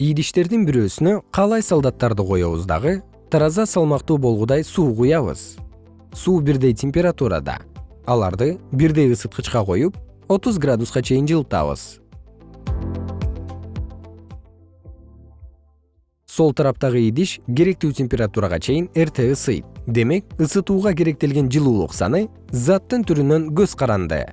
идиштердин бирөөсүнө каалай солдаттарды коебуз дагы тараза салмактуу болгудай суу куябыз. Суу бирдей температурада аларды бирдей ысыткычка коюп отуз градуска чейин жылытабыз. Сол тараптагы идиш керектүү температурага чейин эрте ысыйт. Демек ысытууга керектелген жылуулук саны заттын түрүнөн көз каранды.